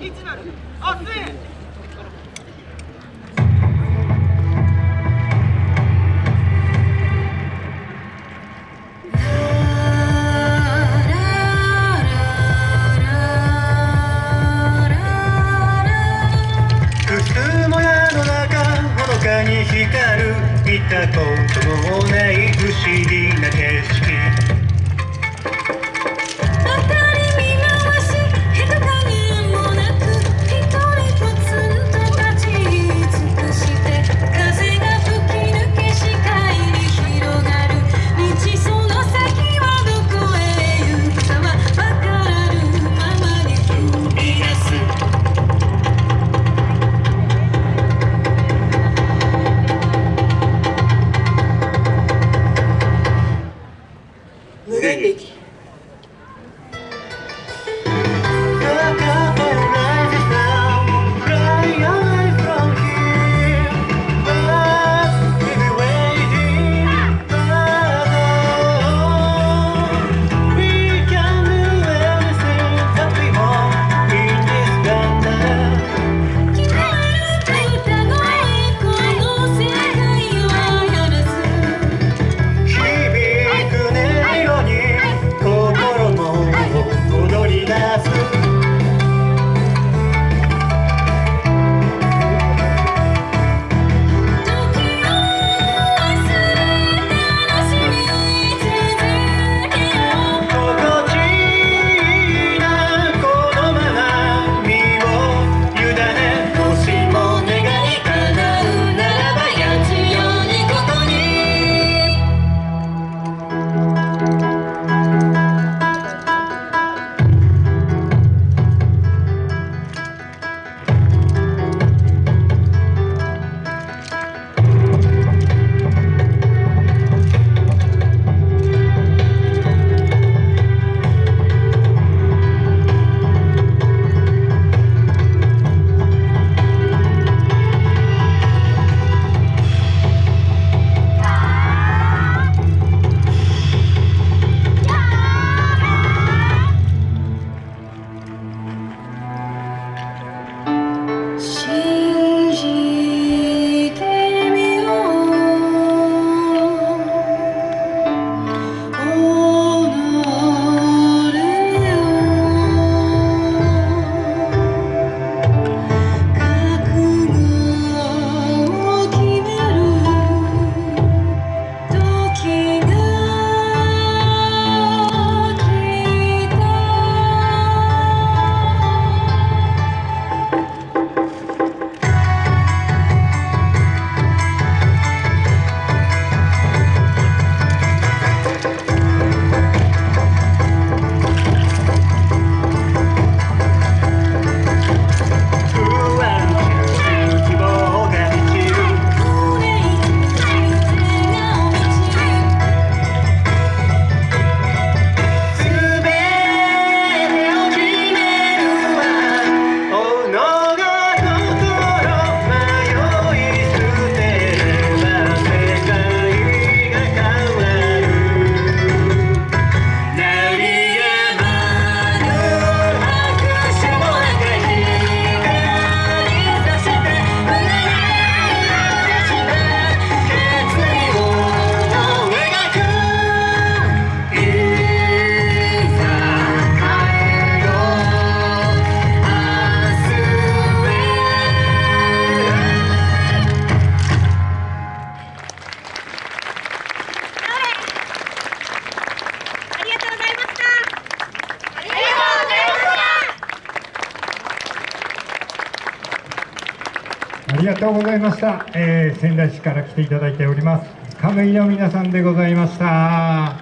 1なる？あっに光る。見たこともない不思議な景色。Big. ありがとうございました、えー、仙台市から来ていただいております。亀井の皆さんでございました。